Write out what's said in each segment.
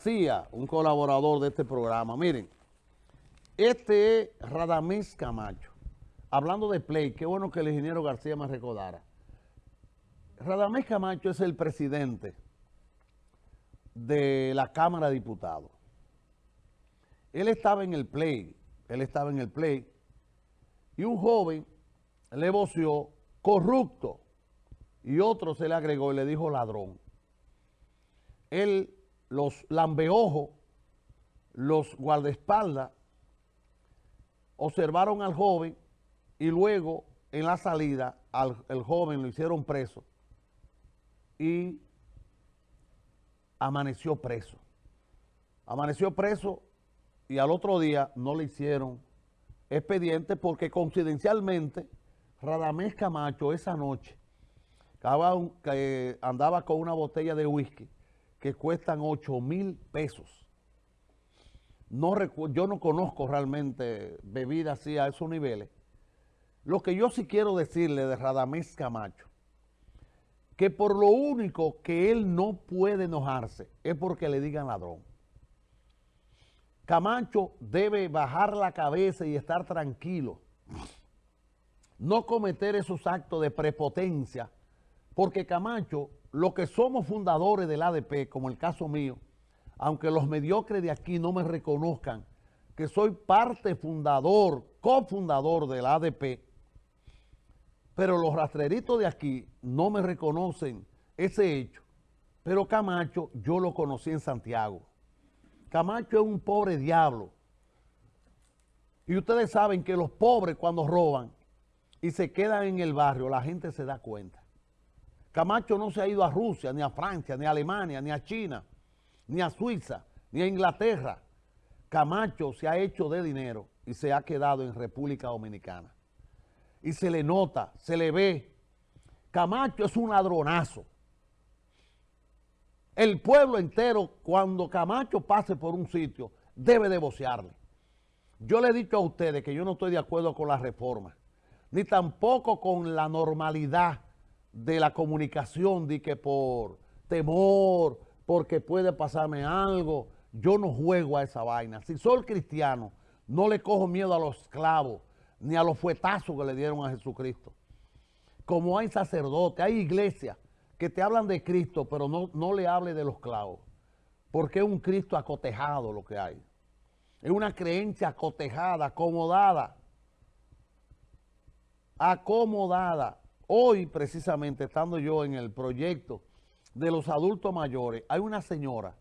García, un colaborador de este programa. Miren, este es Radamés Camacho. Hablando de Play, qué bueno que el ingeniero García me recordara. Radamés Camacho es el presidente de la Cámara de Diputados. Él estaba en el Play, él estaba en el Play, y un joven le voció corrupto, y otro se le agregó y le dijo ladrón. Él los lambeojos, los guardaespaldas, observaron al joven y luego en la salida al el joven lo hicieron preso y amaneció preso. Amaneció preso y al otro día no le hicieron expediente porque coincidencialmente Radamés Camacho esa noche andaba con una botella de whisky que cuestan 8 mil pesos. No yo no conozco realmente bebidas así a esos niveles. Lo que yo sí quiero decirle de Radamés Camacho, que por lo único que él no puede enojarse es porque le digan ladrón. Camacho debe bajar la cabeza y estar tranquilo. No cometer esos actos de prepotencia, porque Camacho los que somos fundadores del ADP, como el caso mío, aunque los mediocres de aquí no me reconozcan, que soy parte fundador, cofundador del ADP, pero los rastreritos de aquí no me reconocen ese hecho. Pero Camacho yo lo conocí en Santiago. Camacho es un pobre diablo. Y ustedes saben que los pobres cuando roban y se quedan en el barrio, la gente se da cuenta. Camacho no se ha ido a Rusia, ni a Francia, ni a Alemania, ni a China, ni a Suiza, ni a Inglaterra. Camacho se ha hecho de dinero y se ha quedado en República Dominicana. Y se le nota, se le ve. Camacho es un ladronazo. El pueblo entero, cuando Camacho pase por un sitio, debe de vocearle. Yo le he dicho a ustedes que yo no estoy de acuerdo con la reforma, ni tampoco con la normalidad de la comunicación, de que por temor, porque puede pasarme algo, yo no juego a esa vaina. Si soy cristiano, no le cojo miedo a los esclavos, ni a los fuetazos que le dieron a Jesucristo. Como hay sacerdotes, hay iglesias que te hablan de Cristo, pero no, no le hable de los clavos. Porque es un Cristo acotejado lo que hay. Es una creencia acotejada, acomodada. Acomodada. Hoy, precisamente, estando yo en el proyecto de los adultos mayores, hay una señora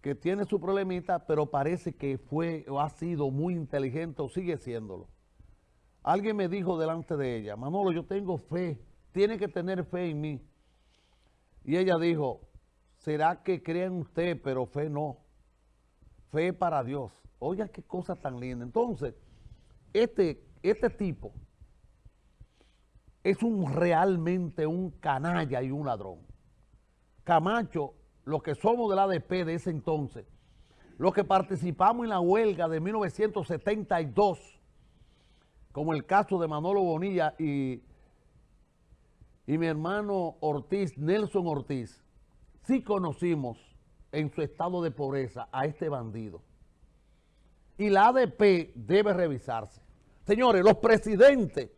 que tiene su problemita, pero parece que fue o ha sido muy inteligente o sigue siéndolo. Alguien me dijo delante de ella, Manolo, yo tengo fe, tiene que tener fe en mí. Y ella dijo, ¿será que creen usted, pero fe no? Fe para Dios. Oiga, qué cosa tan linda. Entonces, este, este tipo es un realmente un canalla y un ladrón. Camacho, los que somos del ADP de ese entonces, los que participamos en la huelga de 1972, como el caso de Manolo Bonilla y, y mi hermano Ortiz, Nelson Ortiz, sí conocimos en su estado de pobreza a este bandido. Y la ADP debe revisarse. Señores, los presidentes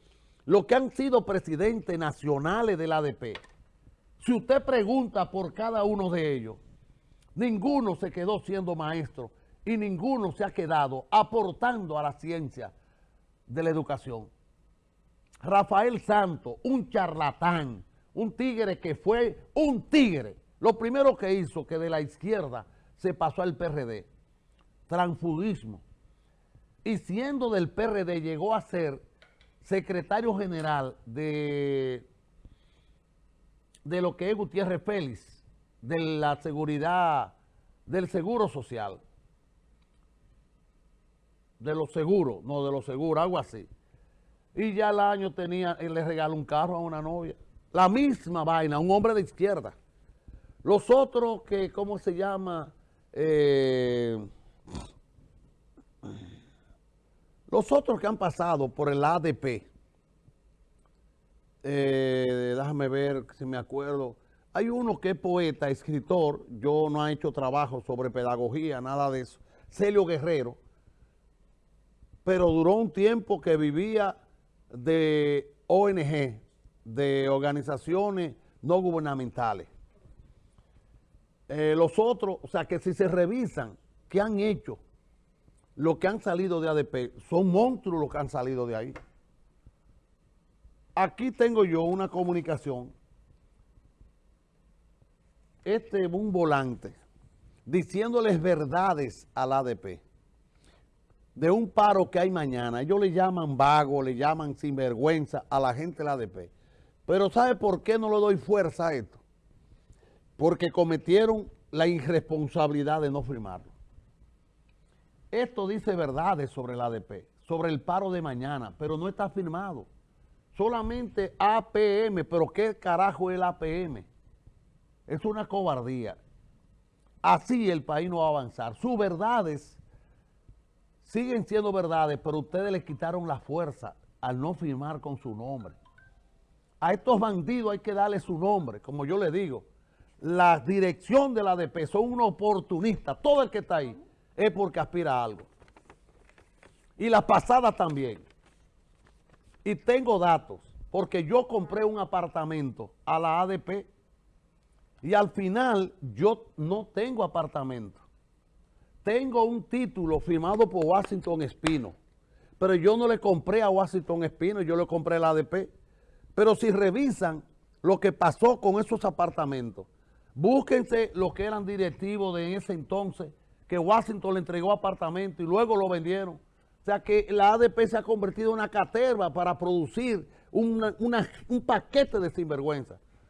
los que han sido presidentes nacionales del ADP, si usted pregunta por cada uno de ellos, ninguno se quedó siendo maestro y ninguno se ha quedado aportando a la ciencia de la educación. Rafael Santos, un charlatán, un tigre que fue un tigre. Lo primero que hizo que de la izquierda se pasó al PRD, transfugismo. Y siendo del PRD llegó a ser secretario general de, de lo que es Gutiérrez Félix, de la seguridad, del seguro social, de los seguros, no de los seguros, algo así. Y ya el año tenía, él le regaló un carro a una novia. La misma vaina, un hombre de izquierda. Los otros que, ¿cómo se llama? Eh, los otros que han pasado por el ADP, eh, déjame ver si me acuerdo, Hay uno que es poeta, escritor, yo no he hecho trabajo sobre pedagogía, nada de eso, Celio Guerrero, pero duró un tiempo que vivía de ONG, de organizaciones no gubernamentales. Eh, los otros, o sea que si se revisan qué han hecho, lo que han salido de ADP, son monstruos los que han salido de ahí. Aquí tengo yo una comunicación, este un volante, diciéndoles verdades al ADP de un paro que hay mañana. Ellos le llaman vago, le llaman sinvergüenza a la gente del ADP. Pero ¿sabe por qué no le doy fuerza a esto? Porque cometieron la irresponsabilidad de no firmarlo. Esto dice verdades sobre el ADP, sobre el paro de mañana, pero no está firmado. Solamente APM, pero ¿qué carajo es el APM? Es una cobardía. Así el país no va a avanzar. Sus verdades siguen siendo verdades, pero ustedes le quitaron la fuerza al no firmar con su nombre. A estos bandidos hay que darle su nombre, como yo le digo. La dirección de la ADP son unos oportunistas. Todo el que está ahí es porque aspira a algo. Y las pasadas también. Y tengo datos, porque yo compré un apartamento a la ADP y al final yo no tengo apartamento. Tengo un título firmado por Washington Espino, pero yo no le compré a Washington Espino, yo le compré a la ADP. Pero si revisan lo que pasó con esos apartamentos, búsquense los que eran directivos de ese entonces, que Washington le entregó apartamentos y luego lo vendieron. O sea que la ADP se ha convertido en una caterva para producir un paquete de sinvergüenza.